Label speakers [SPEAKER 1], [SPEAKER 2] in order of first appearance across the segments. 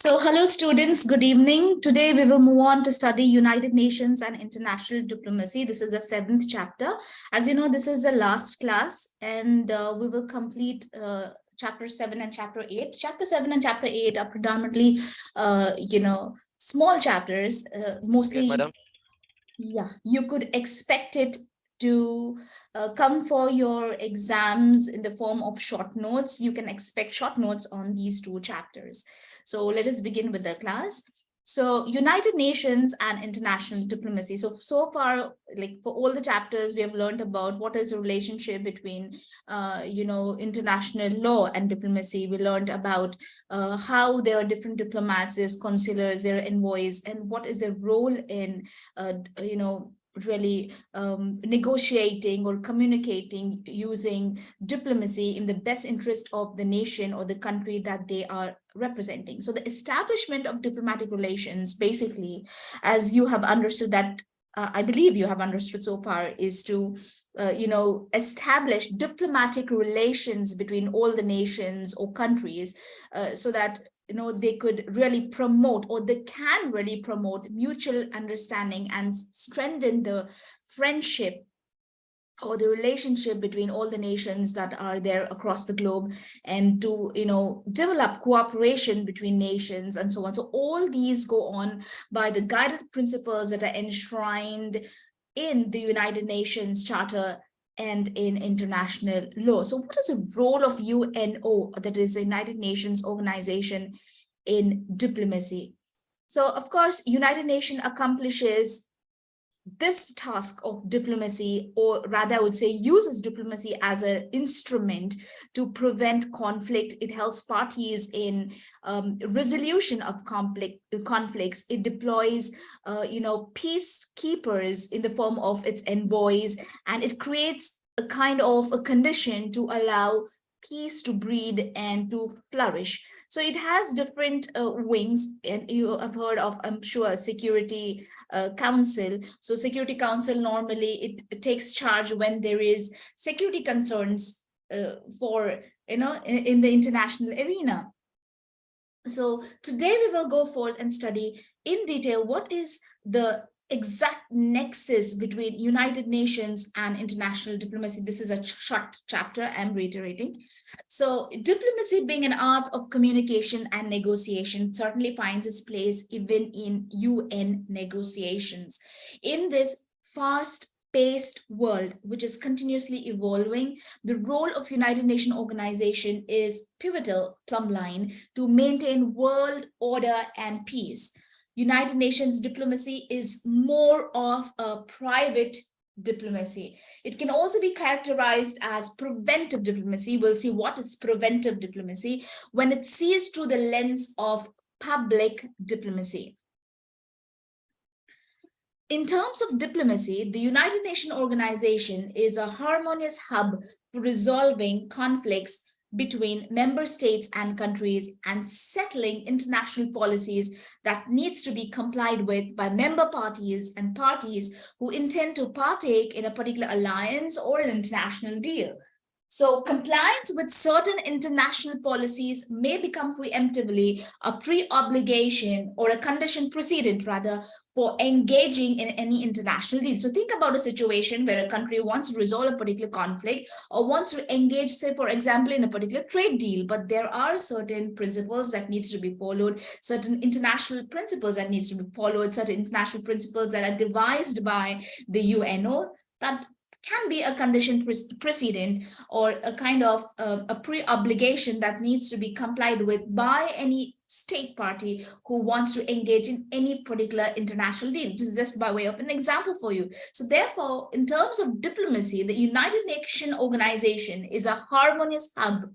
[SPEAKER 1] So hello students, good evening. Today we will move on to study United Nations and international diplomacy. This is the seventh chapter. As you know, this is the last class and uh, we will complete uh, chapter seven and chapter eight. Chapter seven and chapter eight are predominantly, uh, you know, small chapters, uh, mostly.
[SPEAKER 2] Yes, madam.
[SPEAKER 1] Yeah, you could expect it to uh, come for your exams in the form of short notes. You can expect short notes on these two chapters. So let us begin with the class. So United Nations and international diplomacy. So, so far, like for all the chapters, we have learned about what is the relationship between, uh, you know, international law and diplomacy. We learned about uh, how there are different diplomats, there's consulars, there are envoys, and what is their role in, uh, you know, really um, negotiating or communicating using diplomacy in the best interest of the nation or the country that they are representing. So the establishment of diplomatic relations, basically, as you have understood that, uh, I believe you have understood so far, is to uh, you know, establish diplomatic relations between all the nations or countries uh, so that you know, they could really promote or they can really promote mutual understanding and strengthen the friendship or the relationship between all the nations that are there across the globe and to you know develop cooperation between nations and so on. So all these go on by the guided principles that are enshrined in the united nations charter and in international law. So what is the role of UNO, that is the United Nations organization in diplomacy? So of course, United Nations accomplishes this task of diplomacy, or rather I would say uses diplomacy as an instrument to prevent conflict. It helps parties in um, resolution of conflict, conflicts. It deploys, uh, you know, peacekeepers in the form of its envoys, and it creates a kind of a condition to allow peace to breed and to flourish. So it has different uh, wings and you have heard of, I'm sure, Security uh, Council. So Security Council normally it, it, takes charge when there is security concerns uh, for, you know, in, in the international arena. So today we will go forward and study in detail what is the exact nexus between United Nations and international diplomacy. This is a short chapter I'm reiterating. So diplomacy being an art of communication and negotiation certainly finds its place even in UN negotiations. In this fast paced world, which is continuously evolving, the role of United Nations organization is pivotal plumb line to maintain world order and peace. United Nations diplomacy is more of a private diplomacy. It can also be characterized as preventive diplomacy. We'll see what is preventive diplomacy when it sees through the lens of public diplomacy. In terms of diplomacy, the United Nations organization is a harmonious hub for resolving conflicts between member states and countries and settling international policies that needs to be complied with by member parties and parties who intend to partake in a particular alliance or an international deal. So compliance with certain international policies may become preemptively a pre-obligation or a condition precedent rather for engaging in any international deal. So think about a situation where a country wants to resolve a particular conflict or wants to engage, say, for example, in a particular trade deal, but there are certain principles that needs to be followed, certain international principles that needs to be followed, certain international principles that are devised by the UNO that can be a condition precedent or a kind of uh, a pre-obligation that needs to be complied with by any state party who wants to engage in any particular international deal. This is just by way of an example for you. So therefore, in terms of diplomacy, the United Nations organization is a harmonious hub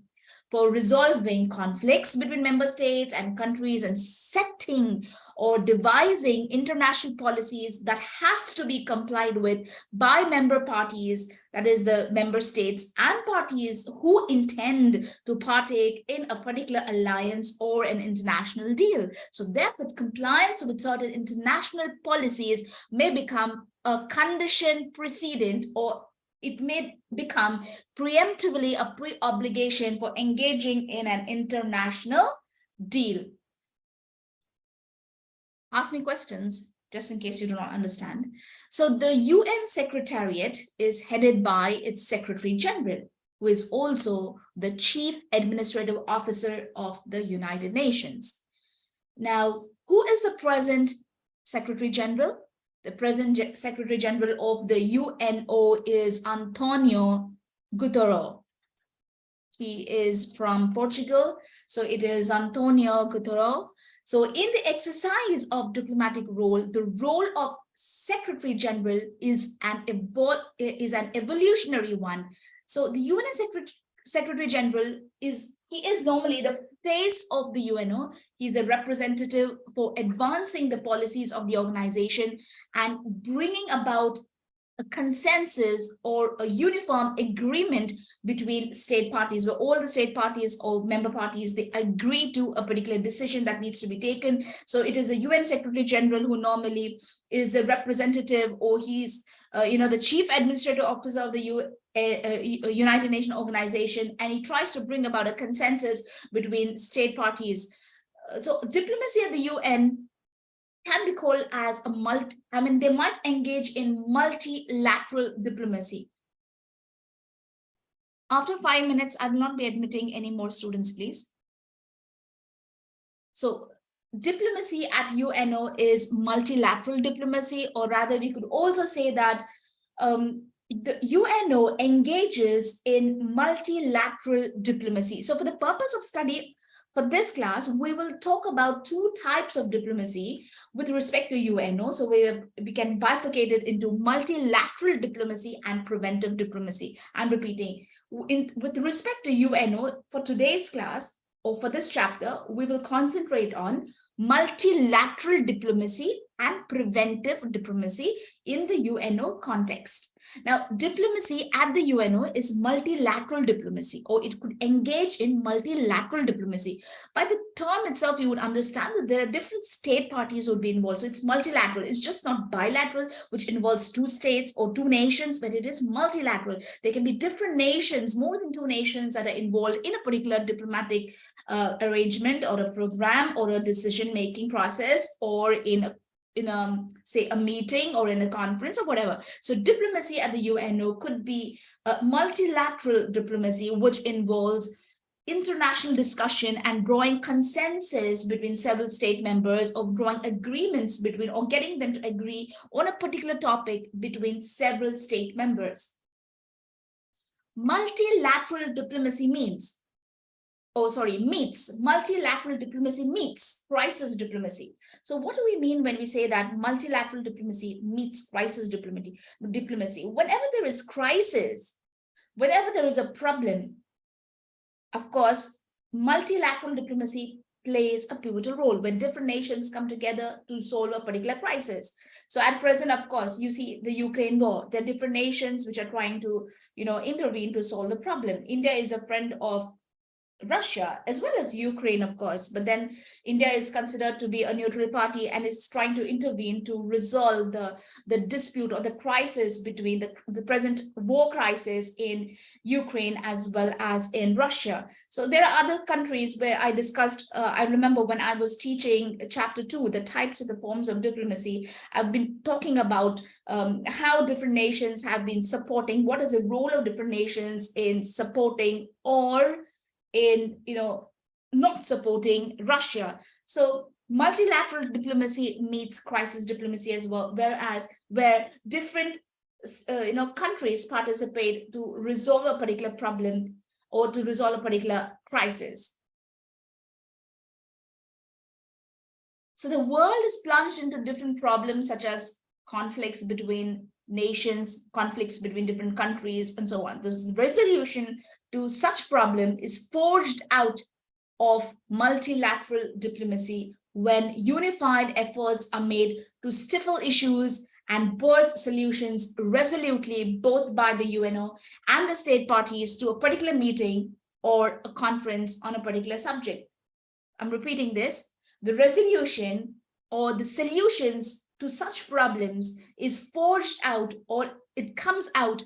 [SPEAKER 1] for resolving conflicts between member states and countries and setting or devising international policies that has to be complied with by member parties, that is the member states and parties who intend to partake in a particular alliance or an international deal. So therefore, compliance with certain international policies may become a condition precedent or it may become preemptively a pre-obligation for engaging in an international deal. ask me questions just in case you do not understand. So the UN Secretariat is headed by its Secretary General, who is also the Chief Administrative Officer of the United Nations. Now, who is the present Secretary General? The present Secretary General of the UNO is Antonio Guterres. He is from Portugal, so it is Antonio Guterres. So in the exercise of diplomatic role, the role of Secretary General is an is an evolutionary one. So the UN Secretary Secretary General is he is normally the face of the UNO. He's a representative for advancing the policies of the organization and bringing about a consensus or a uniform agreement between state parties where all the state parties or member parties they agree to a particular decision that needs to be taken so it is the un secretary general who normally is the representative or he's uh, you know the chief administrative officer of the U uh, united nations organization and he tries to bring about a consensus between state parties uh, so diplomacy at the un can be called as a multi, I mean, they might engage in multilateral diplomacy. After five minutes, I will not be admitting any more students, please. So diplomacy at UNO is multilateral diplomacy, or rather we could also say that um, the UNO engages in multilateral diplomacy. So for the purpose of study, for this class, we will talk about two types of diplomacy with respect to UNO. So we, we can bifurcate it into multilateral diplomacy and preventive diplomacy. I'm repeating, in, with respect to UNO, for today's class, or for this chapter, we will concentrate on multilateral diplomacy and preventive diplomacy in the UNO context. Now, diplomacy at the UNO is multilateral diplomacy, or it could engage in multilateral diplomacy. By the term itself, you would understand that there are different state parties who would be involved. So it's multilateral. It's just not bilateral, which involves two states or two nations, but it is multilateral. There can be different nations, more than two nations that are involved in a particular diplomatic uh, arrangement or a program or a decision-making process or in a in a say a meeting or in a conference or whatever. So diplomacy at the uno could be a multilateral diplomacy which involves international discussion and drawing consensus between several state members or drawing agreements between or getting them to agree on a particular topic between several state members. Multilateral diplomacy means oh sorry meets multilateral diplomacy meets crisis diplomacy so what do we mean when we say that multilateral diplomacy meets crisis diplomacy diplomacy whenever there is crisis whenever there is a problem of course multilateral diplomacy plays a pivotal role when different nations come together to solve a particular crisis. So at present, of course, you see the Ukraine war, there are different nations which are trying to, you know, intervene to solve the problem. India is a friend of Russia as well as Ukraine, of course, but then India is considered to be a neutral party and is trying to intervene to resolve the, the dispute or the crisis between the, the present war crisis in Ukraine as well as in Russia. So there are other countries where I discussed, uh, I remember when I was teaching chapter two, the types of the forms of diplomacy, I've been talking about um, how different nations have been supporting, what is the role of different nations in supporting or in, you know, not supporting Russia. So multilateral diplomacy meets crisis diplomacy as well, whereas where different uh, you know countries participate to resolve a particular problem or to resolve a particular crisis. So the world is plunged into different problems such as conflicts between nations, conflicts between different countries, and so on. This resolution to such problem is forged out of multilateral diplomacy when unified efforts are made to stifle issues and birth solutions resolutely both by the UNO and the state parties to a particular meeting or a conference on a particular subject. I'm repeating this. The resolution or the solutions to such problems is forged out or it comes out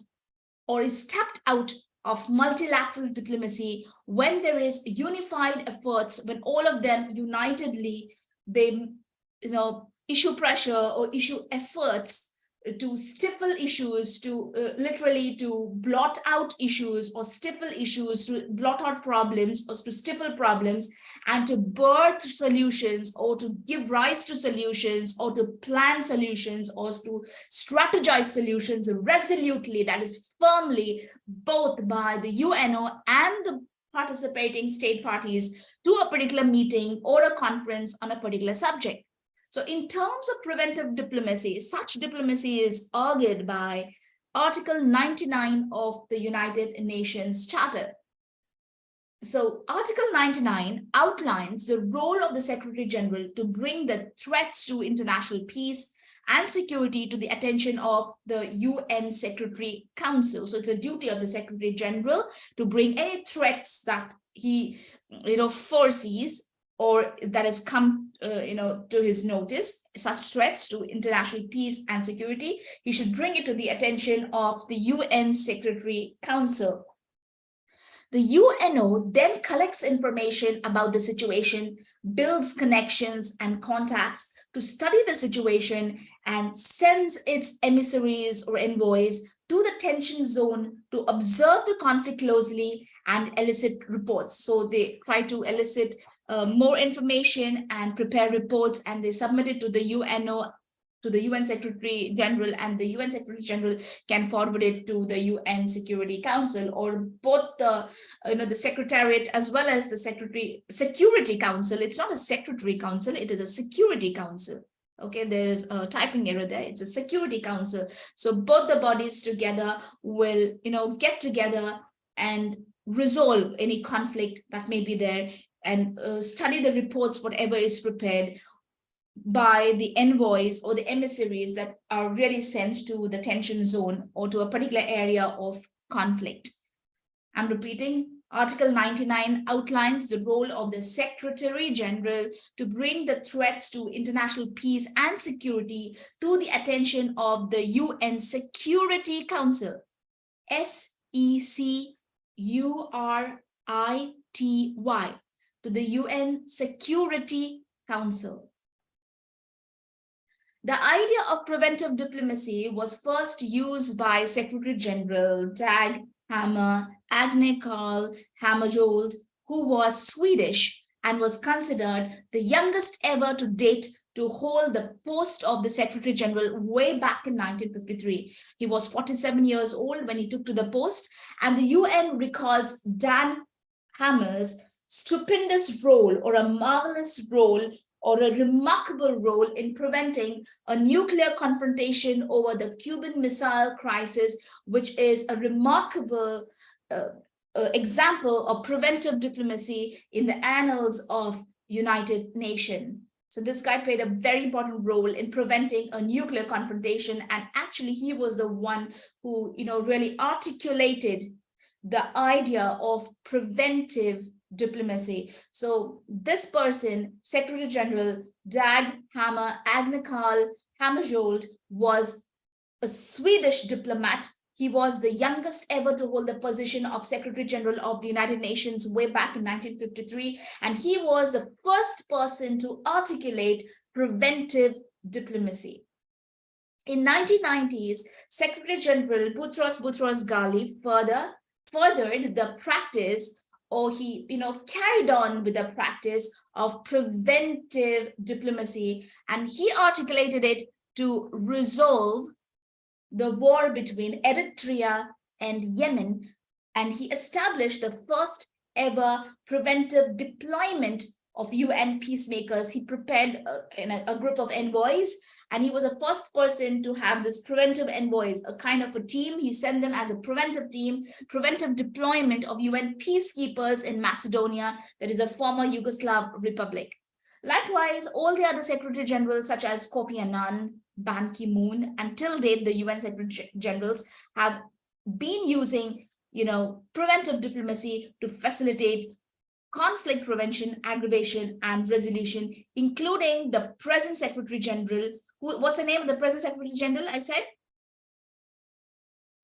[SPEAKER 1] or is tapped out of multilateral diplomacy when there is unified efforts, when all of them unitedly, they, you know, issue pressure or issue efforts to stifle issues, to uh, literally to blot out issues or stifle issues, to blot out problems or to stifle problems and to birth solutions or to give rise to solutions or to plan solutions or to strategize solutions resolutely, that is firmly both by the UNO and the participating state parties to a particular meeting or a conference on a particular subject. So in terms of preventive diplomacy, such diplomacy is argued by Article 99 of the United Nations Charter. So Article 99 outlines the role of the Secretary General to bring the threats to international peace and security to the attention of the UN Secretary Council. So it's a duty of the Secretary General to bring any threats that he you know, foresees or that has come, uh, you know, to his notice, such threats to international peace and security, he should bring it to the attention of the UN Secretary Council. The UNO then collects information about the situation, builds connections and contacts to study the situation and sends its emissaries or envoys to the tension zone to observe the conflict closely and elicit reports. So they try to elicit uh, more information and prepare reports and they submit it to the UNO to the UN Secretary General and the UN Secretary General can forward it to the UN Security Council or both the you know the Secretariat as well as the Secretary Security Council. It's not a Secretary Council, it is a Security Council. Okay, there's a typing error there. It's a Security Council. So both the bodies together will you know get together and resolve any conflict that may be there and uh, study the reports, whatever is prepared by the envoys or the emissaries that are really sent to the tension zone or to a particular area of conflict. I'm repeating, Article 99 outlines the role of the Secretary General to bring the threats to international peace and security to the attention of the UN Security Council, S-E-C-U-R-I-T-Y, to the UN Security Council. The idea of preventive diplomacy was first used by Secretary General Dag Hammer Agne Carl Hammarskjöld, who was Swedish and was considered the youngest ever to date to hold the post of the Secretary General way back in 1953. He was 47 years old when he took to the post, and the UN recalls Dan Hammer's stupendous role or a marvelous role or a remarkable role in preventing a nuclear confrontation over the Cuban Missile Crisis, which is a remarkable uh, uh, example of preventive diplomacy in the annals of United Nations. So this guy played a very important role in preventing a nuclear confrontation. And actually, he was the one who, you know, really articulated the idea of preventive diplomacy. So this person, Secretary General Dag Hammer Agne Carl Hammarskjöld, was a Swedish diplomat. He was the youngest ever to hold the position of Secretary General of the United Nations way back in 1953. And he was the first person to articulate preventive diplomacy. In 1990s, Secretary General Boutros Boutros Ghali further furthered the practice or he you know carried on with the practice of preventive diplomacy and he articulated it to resolve the war between Eritrea and Yemen and he established the first ever preventive deployment of UN peacemakers. He prepared uh, a, a, a group of envoys and he was the first person to have this preventive envoys, a kind of a team. He sent them as a preventive team, preventive deployment of UN peacekeepers in Macedonia, that is a former Yugoslav republic. Likewise, all the other secretary generals such as Kofi Annan, Ban Ki-moon, and till date, the UN secretary generals have been using you know, preventive diplomacy to facilitate conflict prevention, aggravation, and resolution, including the present Secretary General, who, what's the name of the present Secretary General, I said?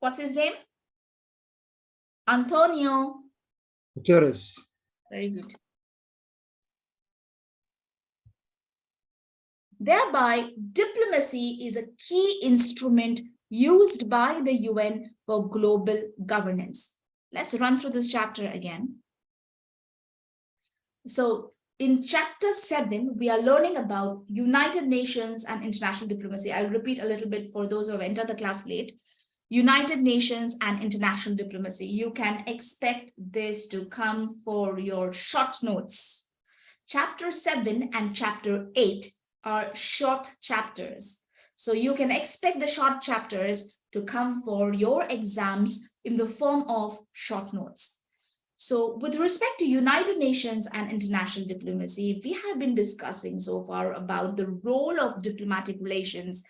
[SPEAKER 1] What's his name? Antonio.
[SPEAKER 2] Guterres.
[SPEAKER 1] Very good. Thereby, diplomacy is a key instrument used by the UN for global governance. Let's run through this chapter again. So in chapter seven, we are learning about United Nations and international diplomacy. I'll repeat a little bit for those who have entered the class late. United Nations and international diplomacy. You can expect this to come for your short notes. Chapter seven and chapter eight are short chapters. So you can expect the short chapters to come for your exams in the form of short notes. So with respect to United Nations and international diplomacy, we have been discussing so far about the role of diplomatic relations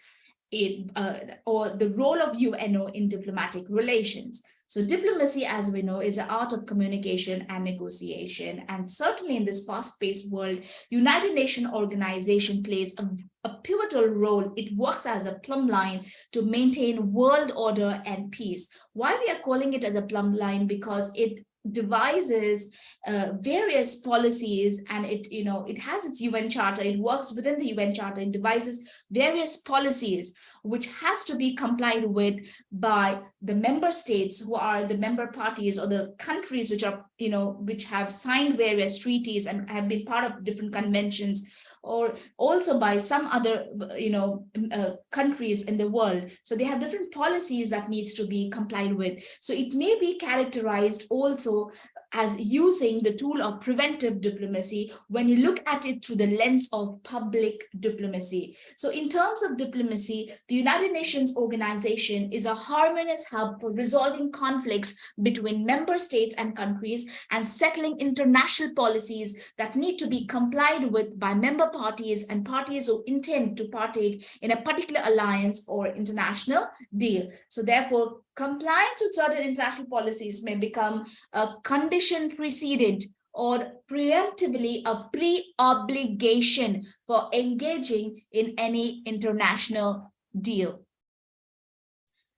[SPEAKER 1] in, uh, or the role of UNO in diplomatic relations. So diplomacy, as we know, is the art of communication and negotiation. And certainly in this fast-paced world, United Nations organization plays a, a pivotal role. It works as a plumb line to maintain world order and peace. Why we are calling it as a plumb line? Because it devises uh, various policies and it you know it has its UN charter it works within the UN charter it devises various policies which has to be complied with by the member states who are the member parties or the countries which are you know which have signed various treaties and have been part of different conventions or also by some other, you know, uh, countries in the world. So they have different policies that needs to be complied with. So it may be characterized also as using the tool of preventive diplomacy when you look at it through the lens of public diplomacy. So in terms of diplomacy, the United Nations organization is a harmonious hub for resolving conflicts between member states and countries and settling international policies that need to be complied with by member parties and parties who intend to partake in a particular alliance or international deal. So therefore, compliance with certain international policies may become a condition precedent or preemptively a pre-obligation for engaging in any international deal.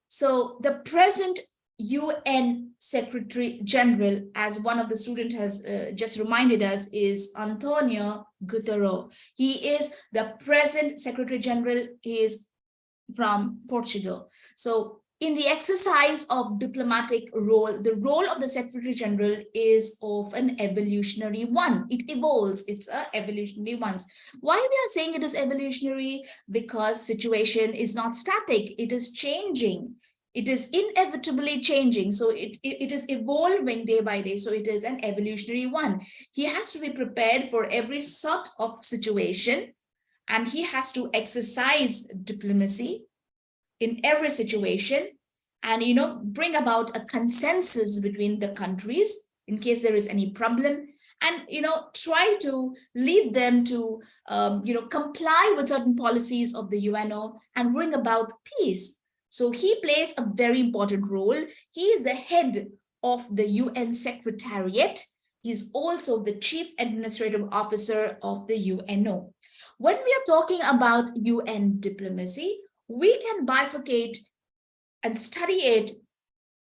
[SPEAKER 1] So the present UN Secretary General, as one of the students has uh, just reminded us, is Antonio Guterres. He is the present Secretary General. He is from Portugal. So in the exercise of diplomatic role, the role of the Secretary General is of an evolutionary one. It evolves, it's a evolutionary one. Why we are saying it is evolutionary? Because situation is not static, it is changing. It is inevitably changing. So it, it, it is evolving day by day. So it is an evolutionary one. He has to be prepared for every sort of situation and he has to exercise diplomacy in every situation and you know bring about a consensus between the countries in case there is any problem and you know try to lead them to um, you know comply with certain policies of the UNO and bring about peace. So he plays a very important role. He is the head of the UN Secretariat. He's also the chief administrative officer of the UNO when we are talking about UN diplomacy we can bifurcate and study it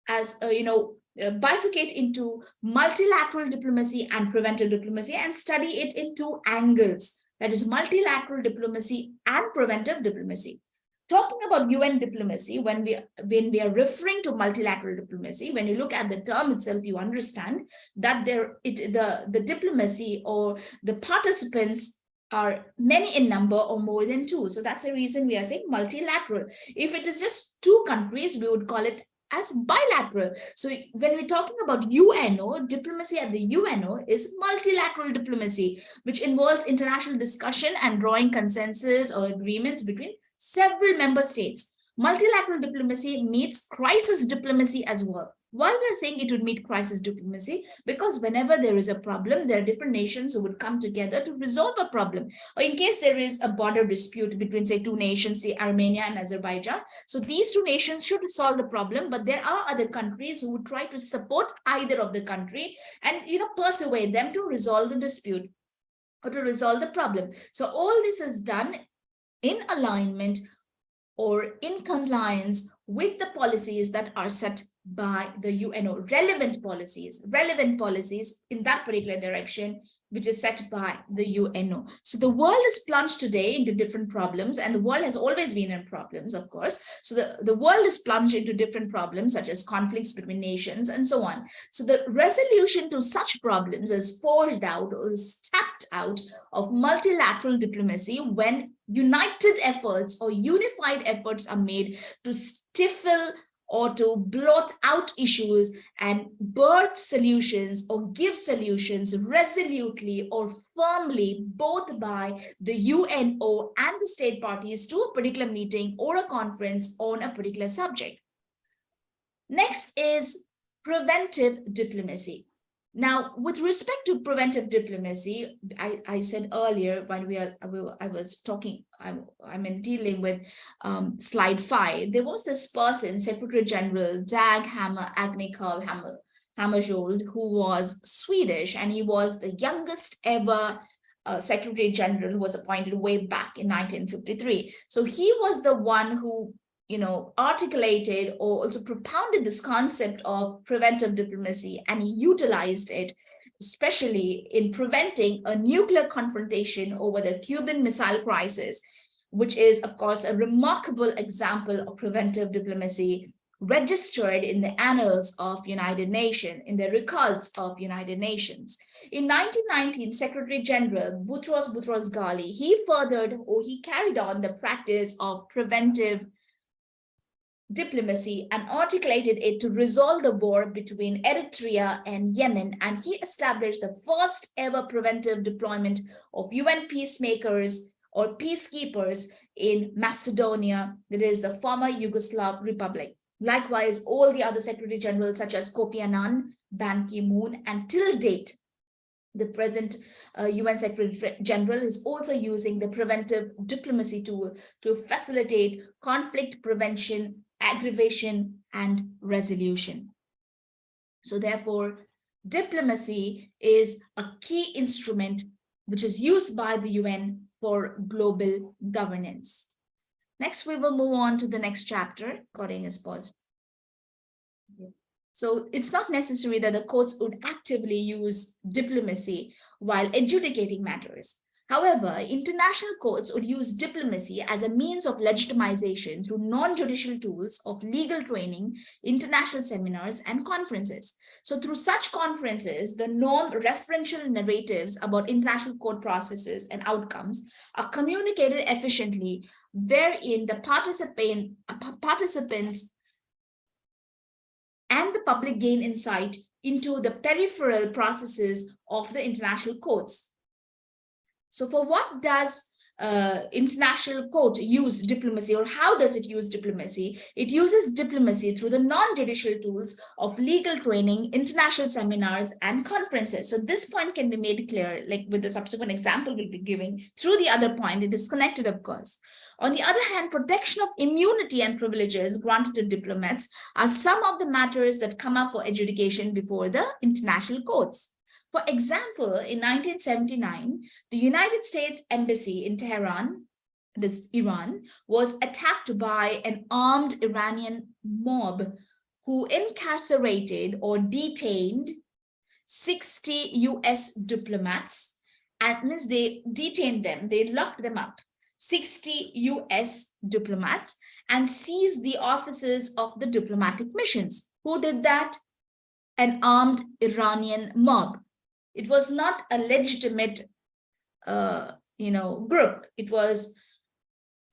[SPEAKER 1] as, uh, you know, uh, bifurcate into multilateral diplomacy and preventive diplomacy and study it in two angles. That is multilateral diplomacy and preventive diplomacy. Talking about UN diplomacy, when we, when we are referring to multilateral diplomacy, when you look at the term itself, you understand that there it, the, the diplomacy or the participants are many in number or more than two. So that's the reason we are saying multilateral. If it is just two countries, we would call it as bilateral. So when we're talking about UNO, diplomacy at the UNO is multilateral diplomacy, which involves international discussion and drawing consensus or agreements between several member states. Multilateral diplomacy meets crisis diplomacy as well. Why we're saying it would meet crisis diplomacy? Because whenever there is a problem, there are different nations who would come together to resolve a problem. Or in case there is a border dispute between, say, two nations, say Armenia and Azerbaijan. So these two nations should solve the problem, but there are other countries who would try to support either of the country and, you know, persuade them to resolve the dispute or to resolve the problem. So all this is done in alignment or in compliance with the policies that are set by the UNO, relevant policies, relevant policies in that particular direction, which is set by the UNO. So the world is plunged today into different problems and the world has always been in problems, of course. So the, the world is plunged into different problems such as conflicts between nations and so on. So the resolution to such problems is forged out or is tapped out of multilateral diplomacy when united efforts or unified efforts are made to stifle or to blot out issues and birth solutions or give solutions resolutely or firmly both by the UNO and the state parties to a particular meeting or a conference on a particular subject. Next is preventive diplomacy. Now, with respect to preventive diplomacy, I, I said earlier when we are, I was talking, I'm, I'm in dealing with um, slide five, there was this person, Secretary General Dag Hammer Agni Carl Hammer, Hammarskjöld, who was Swedish and he was the youngest ever uh, Secretary General who was appointed way back in 1953. So he was the one who you know, articulated or also propounded this concept of preventive diplomacy and he utilized it, especially in preventing a nuclear confrontation over the Cuban Missile Crisis, which is, of course, a remarkable example of preventive diplomacy registered in the annals of United Nations, in the records of United Nations. In 1919, Secretary General Boutros Boutros Ghali, he furthered or he carried on the practice of preventive diplomacy and articulated it to resolve the war between Eritrea and Yemen. And he established the first ever preventive deployment of UN peacemakers or peacekeepers in Macedonia, that is the former Yugoslav Republic. Likewise, all the other Secretary Generals such as Kofi Annan, Ban Ki-moon, and till date, the present uh, UN Secretary General is also using the preventive diplomacy tool to facilitate conflict prevention aggravation, and resolution. So therefore, diplomacy is a key instrument which is used by the UN for global governance. Next, we will move on to the next chapter. Recording is paused. So it's not necessary that the courts would actively use diplomacy while adjudicating matters. However, international courts would use diplomacy as a means of legitimization through non-judicial tools of legal training, international seminars, and conferences. So through such conferences, the norm referential narratives about international court processes and outcomes are communicated efficiently, wherein the participant, uh, participants and the public gain insight into the peripheral processes of the international courts. So for what does uh, international court use diplomacy or how does it use diplomacy? It uses diplomacy through the non-judicial tools of legal training, international seminars, and conferences. So this point can be made clear, like with the subsequent example we'll be giving through the other point, it is connected, of course. On the other hand, protection of immunity and privileges granted to diplomats are some of the matters that come up for adjudication before the international courts. For example, in 1979, the United States Embassy in Tehran, this Iran, was attacked by an armed Iranian mob who incarcerated or detained 60 US diplomats. And means they detained them, they locked them up, 60 US diplomats and seized the offices of the diplomatic missions. Who did that? An armed Iranian mob. It was not a legitimate, uh, you know, group. It was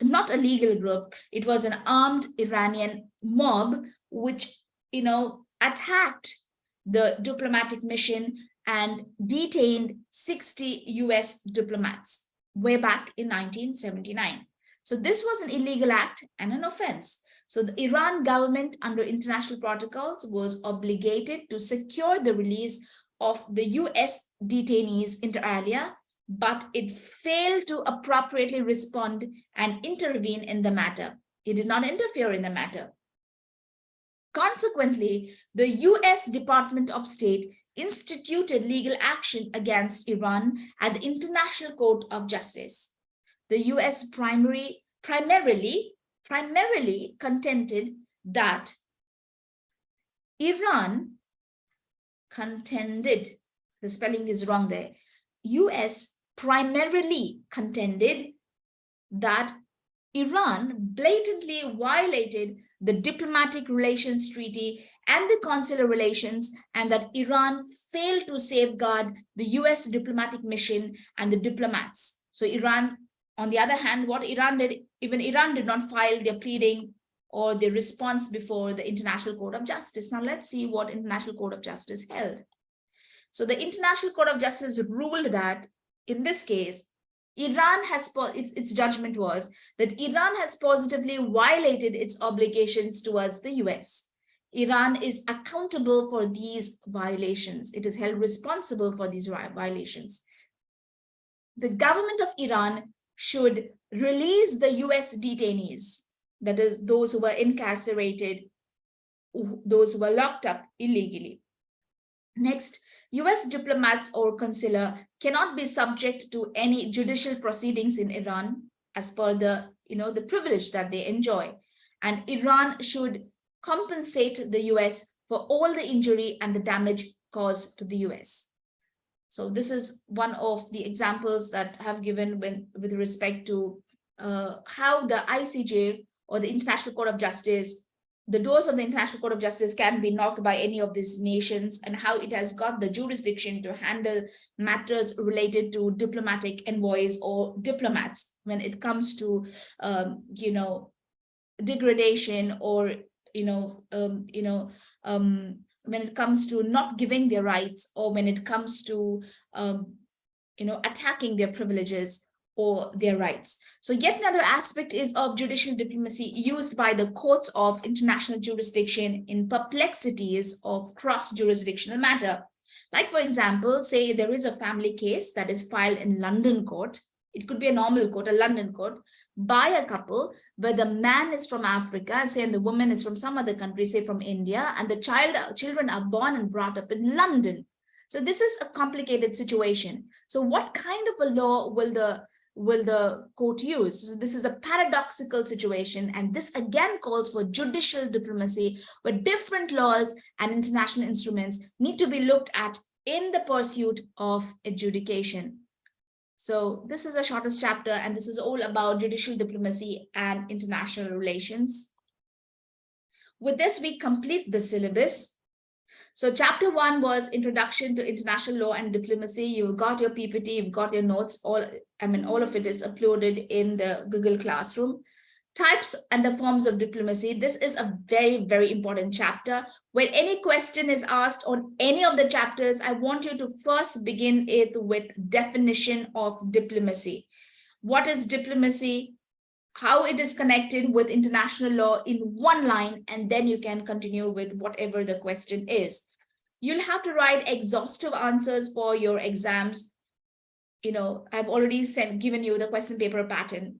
[SPEAKER 1] not a legal group. It was an armed Iranian mob, which, you know, attacked the diplomatic mission and detained 60 US diplomats way back in 1979. So this was an illegal act and an offense. So the Iran government under international protocols was obligated to secure the release of the US detainees inter alia, but it failed to appropriately respond and intervene in the matter. It did not interfere in the matter. Consequently, the US Department of State instituted legal action against Iran at the International Court of Justice. The US primary, primarily, primarily contended that Iran contended, the spelling is wrong there, US primarily contended that Iran blatantly violated the diplomatic relations treaty and the consular relations and that Iran failed to safeguard the US diplomatic mission and the diplomats. So Iran, on the other hand, what Iran did, even Iran did not file their pleading or the response before the International Court of Justice. Now let's see what International Court of Justice held. So the International Court of Justice ruled that in this case, Iran has, its, its judgment was that Iran has positively violated its obligations towards the US. Iran is accountable for these violations. It is held responsible for these violations. The government of Iran should release the US detainees, that is those who were incarcerated, those who were locked up illegally. Next, US diplomats or consular cannot be subject to any judicial proceedings in Iran as per the, you know, the privilege that they enjoy. And Iran should compensate the US for all the injury and the damage caused to the US. So this is one of the examples that have given with respect to uh, how the ICJ or the International Court of Justice the doors of the International Court of Justice can be knocked by any of these nations and how it has got the jurisdiction to handle matters related to diplomatic envoys or diplomats when it comes to, um, you know, degradation or, you know, um, you know, um, when it comes to not giving their rights or when it comes to, um, you know, attacking their privileges or their rights. So yet another aspect is of judicial diplomacy used by the courts of international jurisdiction in perplexities of cross-jurisdictional matter. Like for example, say there is a family case that is filed in London court. It could be a normal court, a London court, by a couple where the man is from Africa, say, and the woman is from some other country, say from India, and the child children are born and brought up in London. So this is a complicated situation. So what kind of a law will the will the court use? So this is a paradoxical situation. And this again calls for judicial diplomacy where different laws and international instruments need to be looked at in the pursuit of adjudication. So this is the shortest chapter, and this is all about judicial diplomacy and international relations. With this, we complete the syllabus. So chapter one was introduction to international law and diplomacy. You've got your PPT, you've got your notes, all, I mean, all of it is uploaded in the Google Classroom. Types and the forms of diplomacy. This is a very, very important chapter. When any question is asked on any of the chapters, I want you to first begin it with definition of diplomacy. What is diplomacy? how it is connected with international law in one line, and then you can continue with whatever the question is. You'll have to write exhaustive answers for your exams. You know, I've already sent given you the question paper pattern.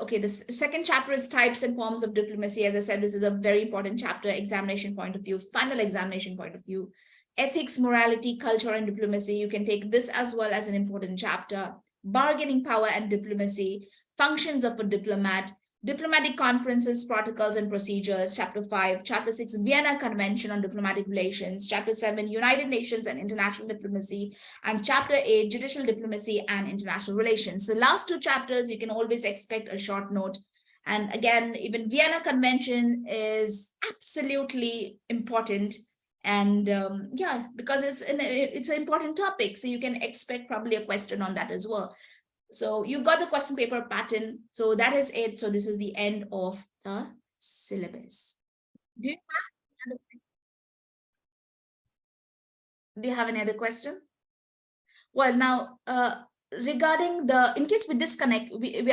[SPEAKER 1] Okay, the second chapter is types and forms of diplomacy. As I said, this is a very important chapter, examination point of view, final examination point of view. Ethics, morality, culture, and diplomacy. You can take this as well as an important chapter. Bargaining power and diplomacy, functions of a diplomat, diplomatic conferences, protocols and procedures, chapter five, chapter six, Vienna Convention on Diplomatic Relations, chapter seven, United Nations and International Diplomacy, and chapter eight, Judicial Diplomacy and International Relations. So last two chapters, you can always expect a short note. And again, even Vienna Convention is absolutely important. And um, yeah, because it's an, it's an important topic. So you can expect probably a question on that as well. So you got the question paper pattern. So that is it. So this is the end of the syllabus. Do you have, do you have any other question? Well, now, uh, regarding the, in case we disconnect, we, we